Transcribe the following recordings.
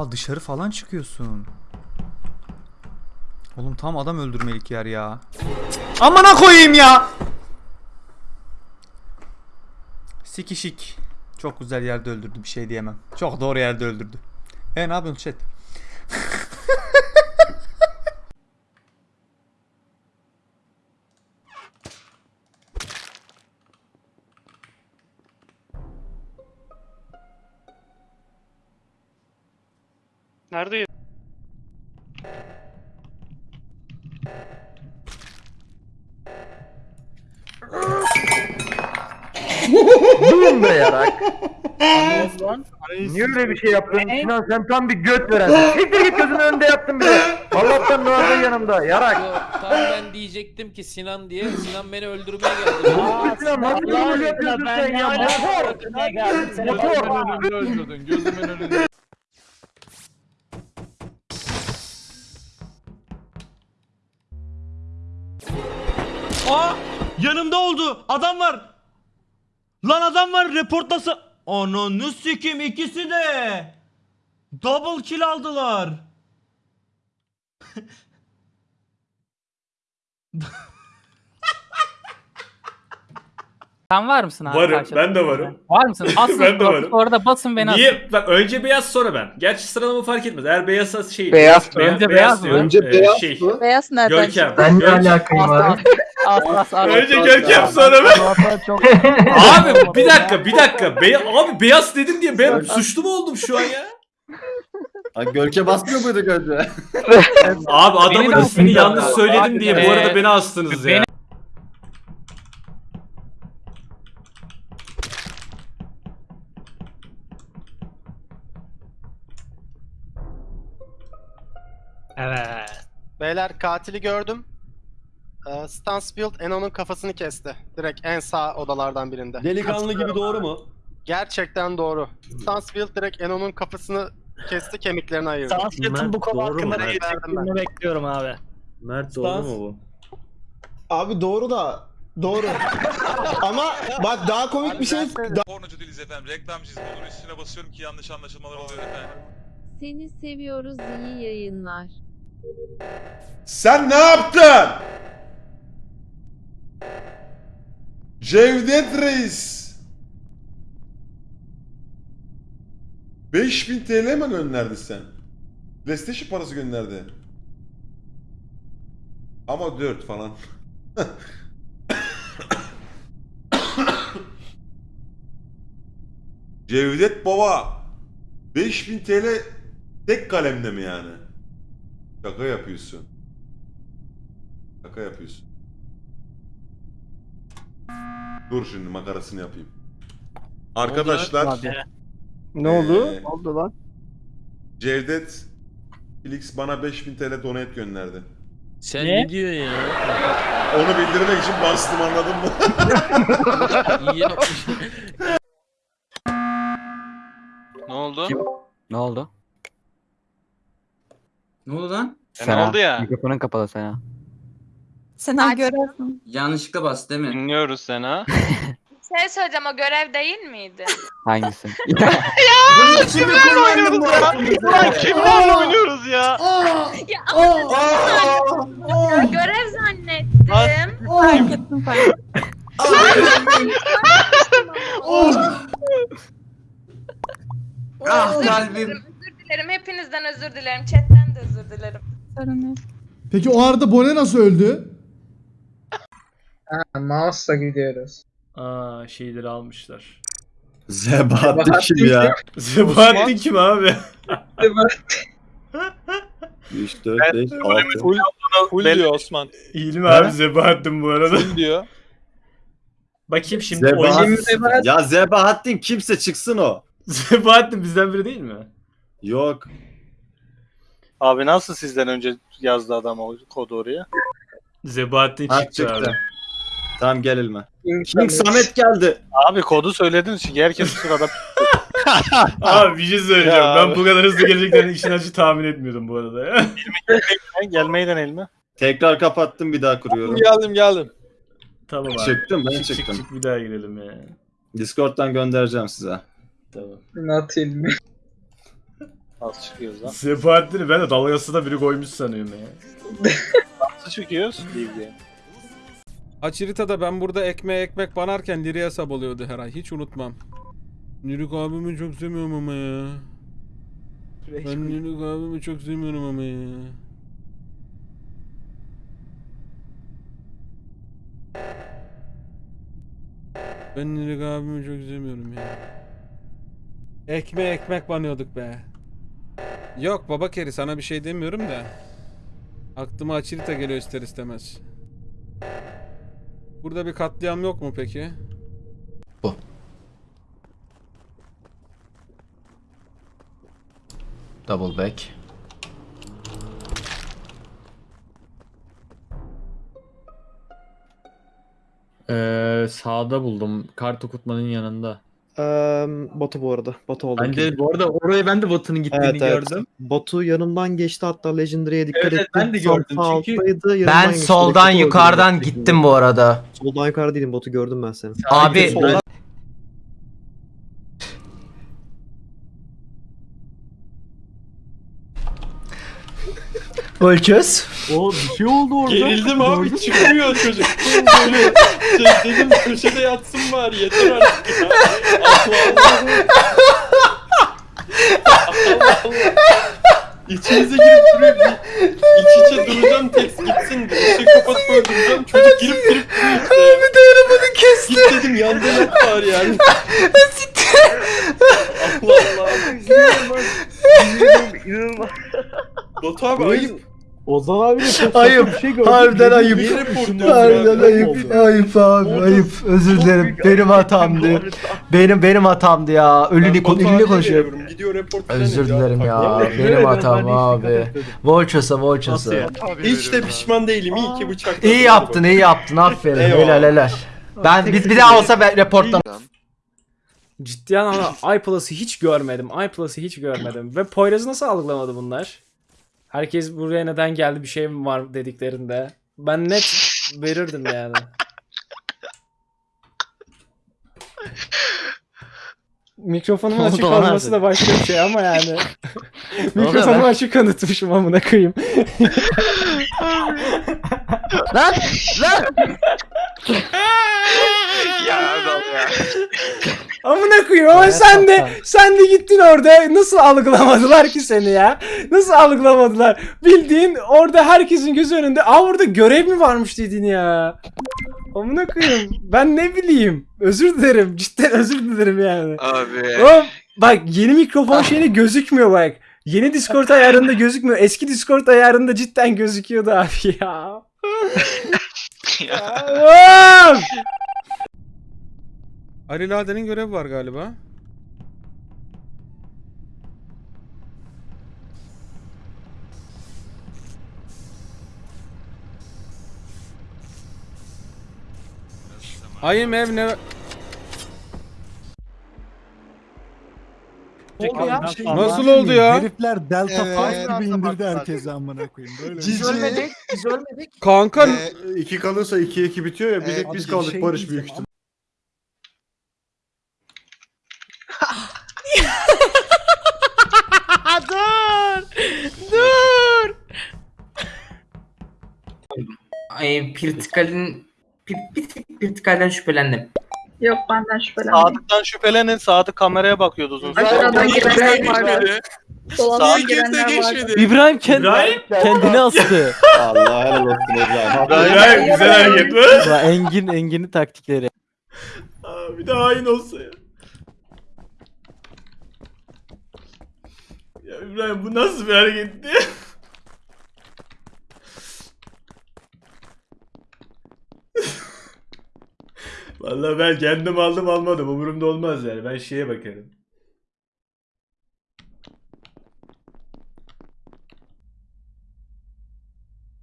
Aa, dışarı falan çıkıyorsun. Oğlum tam adam öldürmelik yer ya. Amına koyayım ya. Sikişik. Çok güzel yerde öldürdü bir şey diyemem. Çok doğru yerde öldürdü. E ne yapıyorsun chat? Nerede? Durun be yarak. Niye öyle bir şey yaptın? Sinan sen tam bir göt verensin. Siktir git gözümün önünde yaptın bile. Allah'tan Noah'da yanımda. Yarak. Tam ben diyecektim ki Sinan diye. Sinan beni öldürmeye geldi. Aa, Sinan nasıl bir rol yapıyorsun sen ya? Motor. Motor. öldürdün gözümün önünde. Aa! Yanımda oldu. Adam var. Lan adam var reportlasa. Ananı sikim ikisi de. Double kill aldılar. Sen var mısın abi? Varım, karşıda? ben de varım. Var mısın? Basın Ben de varım. Sonra da basın beni asın. Niye? Bak önce beyaz sonra ben. Gerçi sıralama fark etmez. Eğer beyazsa şey. Beyaz. Önce beyaz mı? diyor. Önce Ee, beyaz şey? Beyaz nereden Görkem. Ben ne alakayım abi? as as as. Önce Görkem sonra ben. Abi bir dakika bir dakika. Be abi beyaz dedim diye ben suçlu mu oldum şu an ya? Gölge basmıyor muydu önce? Abi adamın ismini yanlış söyledim diye bu arada beni astınız ya. Evet. Beyler katili gördüm. Ee, Stansfield Eno'nun kafasını kesti. Direkt en sağ odalardan birinde. Delikanlı gibi doğru mu? Gerçekten doğru. Stansfield direkt Eno'nun kafasını kesti, kemiklerini ayırdı. Stansfield'ın bu konu hakkında ne diyeceklerini bekliyorum abi. Mert doğru mu bu? Abi doğru da doğru. Ama bak daha komik bir şey Pornocu değiliz efendim. Reklamcıyız. Bunun üstüne basıyorum ki yanlış anlaşılmalar oluyor efendim. Seni seviyoruz iyi yayınlar. Sen ne yaptın? Cevdet Reis. 5000 TL mi gönderdi sen? PlayStation parası gönderdi. Ama 4 falan. Cevdet Baba 5000 TL tek kalemde mi yani? Şaka yapıyorsun. Şaka yapıyorsun. Dur şimdi makarasını yapayım. Arkadaşlar Ne oldu? Ee, Ne oldu lan? Cevdet Felix bana 5000 TL donate gönderdi. Sen ne, diyorsun ya? Onu bildirmek için bastım anladın mı? İyi yapmış. Ne oldu? Ne oldu? Ne oldu lan? ne oldu ya? Mikrofonun kapalı Sena. Sen görevsin. Yanlışlıkla bas değil mi? Dinliyoruz Sena. Şey söyleyeceğim o görev değil miydi? Hangisi? Kimlerle oynuyoruz ya? Ulan kimlerle oynuyoruz ya? ya ama ya, görev zannettim. Fark ettim fark ettim. Ah kalbim. özür dilerim. Hepinizden özür dilerim. Chatten de özür dilerim. Sorun yok. Peki o arada Bone nasıl öldü? Mouse'la gidiyoruz. Aa şeyleri almışlar. Zebahattin kim ya? Sebahattin kim abi? 3, 4, 5, 6. Full, full diyor Osman. İyi mi abi Sebahattin bu arada? Full diyor. Bakayım şimdi oyun... Zebahattin. Ya Zebahattin kimse çıksın o. Sebahattin bizden biri değil mi? Yok. Abi nasıl sizden önce yazdı adam o kodu oraya? Zebahattin Ha, çıktı, çıktı. abi. Tamam gel elime. King Samet geldi. Abi kodu söyledin çünkü herkes sırada Abi bir şey söyleyeceğim. Ya ben abi. bu kadar hızlı geleceklerini işin acı tahmin etmiyordum bu arada ya. gelmeyi deneyelim mi? Tekrar kapattım bir daha kuruyorum. Geldim geldim. tamam abi. Çıktım ben Çık, çık, çıktım. çık, bir daha girelim ya. Discord'dan göndereceğim size. Tamam. Ne atayım Nasıl çıkıyoruz lan? Sebahattin'i ben de dalgasına biri koymuş sanıyorum ya. Nasıl çıkıyoruz? Bildiğin. Açiritada ben burada ekmeğe ekmek banarken Liri hesap oluyordu her ay. Hiç unutmam. Lirik abimi çok seviyorum ama ya. Ben Lirik abimi çok seviyorum ama ya. Ben Lirik abimi çok sevmiyorum ya. Ekmeğe ekmek banıyorduk be. Yok baba keri sana bir şey demiyorum da. Aklıma Açirita geliyor ister istemez. Burada bir katliam yok mu peki? Double back. Ee, sağda buldum. Kart okutmanın yanında. Batu bu arada. Batu oldu. Ben de bu arada oraya ben de Batı'nın gittiğini gördüm. Batu yanımdan geçti hatta Legendary'e dikkat Evet, evet, ettim. ben de gördüm Sağ çünkü alttaydı, Ben geçti. soldan öldü yukarıdan gittim bu arada. Soldan yukarı değilim Batu gördüm ben seni. Abi Soldan Ölçöz. O bir şey oldu orada. Gerildim abi çıkmıyor çocuk. Böyle şey dedim köşede yatsın var yeter artık ya. Allah Allah. Allah Allah. İçinize girip duruyor. İç içe duracağım tekst gitsin. Işığı kapatıp öldüreceğim. Çocuk girip girip duruyor işte. Bir dayanamadı kesti. Git dedim yanda yok var yani. Allah Allah. Batu abi ayıp. Ozan abi de çok Ayıp. şey gördüm. Harbiden ayıp. Harbiden ayıp. Ayıp abi ayıp. Özür dilerim. Benim hatamdı. Benim benim hatamdı ya. Ölünü kon ölünü konuşuyorum. Gidiyor report Özür dilerim ya. Benim hatam abi. Volchos'a Volchos'a. Hiç de pişman değilim. İyi ki bıçak. İyi yaptın, iyi yaptın. Aferin. Helal helal. Ben biz bir daha olsa ben reportlam. Ciddi anlamda iPlus'ı hiç görmedim. iPlus'ı hiç görmedim. Ve Poyraz'ı nasıl algılamadı bunlar? Herkes buraya neden geldi bir şey mi var dediklerinde. Ben net verirdim yani. Mikrofonumun oldu açık lan olması abi? da başka bir şey ama yani. Mikrofonumu lan? açık unutmuşum amına koyayım. Lan! Lan! Amına koyayım ama sen de sen de gittin orada nasıl algılamadılar ki seni ya? Nasıl algılamadılar? Bildiğin orada herkesin gözü önünde. Aa orada görev mi varmış dedin ya? Amına koyayım. Ben ne bileyim. Özür dilerim. Cidden özür dilerim yani. Abi. Oğlum bak yeni mikrofon şeyini gözükmüyor bak. Yeni Discord ayarında gözükmüyor. Eski Discord ayarında cidden gözüküyordu abi ya. Oğlum! Ali Lade'nin görevi var galiba. Ayım ev ne? Nasıl oldu ya? Herifler Delta Evet. Force gibi indirdi herkese amına koyayım. Böyle. Biz ölmedik. Biz ölmedik. Kanka iki kalırsa 2 2 bitiyor ya bir tek biz kaldık Barış büyük ihtimal. dur! Dur! Ay, Pirtikal'in Pirtikal'den şüphelendim. Yok benden şüphelendim. Sadık'tan şüphelenin. Sadık kameraya bakıyordu uzun süre. Kimse girenler. Dolaptan Kimse geçmedi. İbrahim kendi, İbrahim? kendini astı. Allah helal olsun İbrahim. İbrahim güzel hareket mi? Engin Engin'in taktikleri. Aa, bir de hain olsa ya. İbrahim bu nasıl bir hareketti? Vallahi ben kendim aldım almadım umurumda olmaz yani ben şeye bakarım.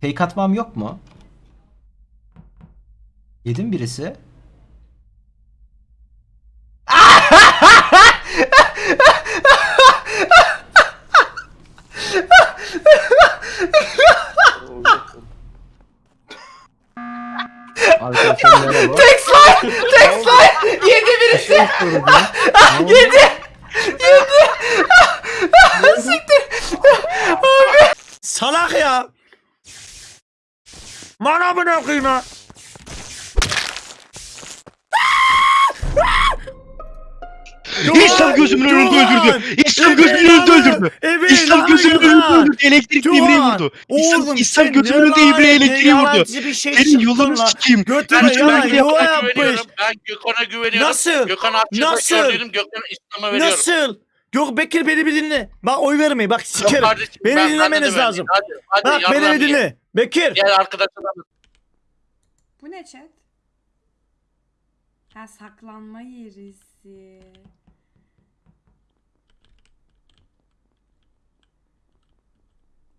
Fake atmam yok mu? Yedim birisi. istiyoruz ya. Ah, Yedi. Yedi. Ah, ah, siktir. Abi. Salak ya. Bana bunu okuyma. İslam gözümün önünde öldürdü. İslam gözümün önünde öldürdü. İslam gözümün önünde öldürdü. Elektrikli İbre'yi vurdu. İslam, İslam gözümün önünde İbre'ye elektriği vurdu. Senin yolunu sikeyim. Ben yuva yapmadım. yapmış. Ben Gökhan'a güveniyorum. Nasıl? Gökhan Nasıl? Gökhan'a İslam'a veriyorum. Nasıl? Yok Bekir beni bir dinle. Bak oy vermeyin. Bak sikerim. kardeşim, Beni ben- ben dinlemeniz de lazım. Hadi, hadi Bak beni bir dinle. Bekir. Gel arkadaşlar. Bu ne chat? Ha saklanma yerisi.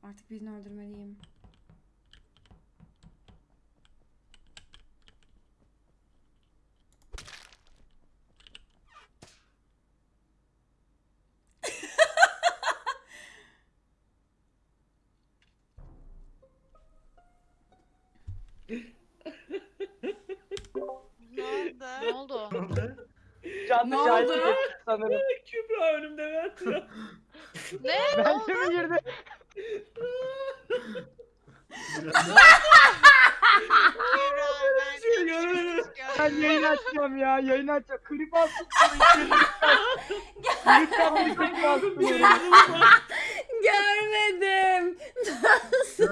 Artık birini öldürmeliyim. Ne oldu? Canlı Ne oldu? sanırım. Kübra önümde ben Ne? Bence mi girdi? Ben yayın açacağım ya. Yayın açacağım. Klip alsın. Lütfen bir klip alsın. Görmedim.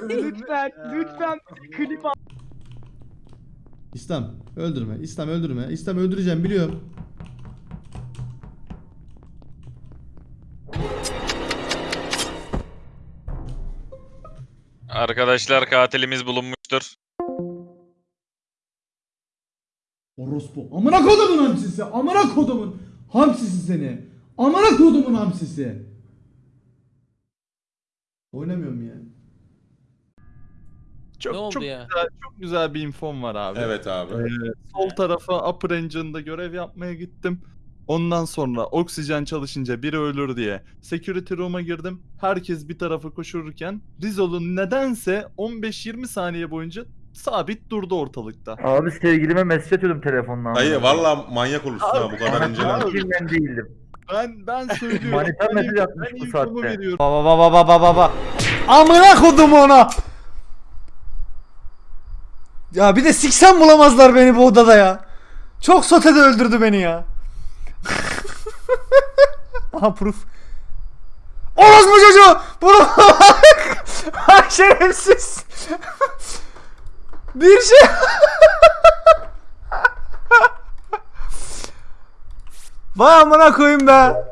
Lütfen. Lütfen klip al. İslam öldürme. İslam öldürme. İslam öldüreceğim biliyorum. Arkadaşlar katilimiz bulunmuştur. Orospu. Amına kodumun hamsisi. Amına kodumun hamsisi seni. Amına kodumun hamsisi. Oynamıyorum ya. ne oldu ya? Çok güzel bir infom var abi. Evet abi. Ee, sol tarafa Upper Engine'da görev yapmaya gittim. Ondan sonra oksijen çalışınca biri ölür diye security room'a girdim. Herkes bir tarafa koşurken Rizol'un nedense 15-20 saniye boyunca sabit durdu ortalıkta. Abi sevgilime mesaj atıyordum telefondan. Dayı valla manyak olursun ha bu kadar inceleme. ben değildim. Ben ben söylüyorum. Manita Ben mesaj atmış bu saatte. Baba baba baba baba. Amına kodum ona. Ya bir de siksem bulamazlar beni bu odada ya. Çok sotede öldürdü beni ya. Aha proof. Orospu çocuğu! Bunu Ay şerefsiz. Bir şey. Vay amına koyayım be.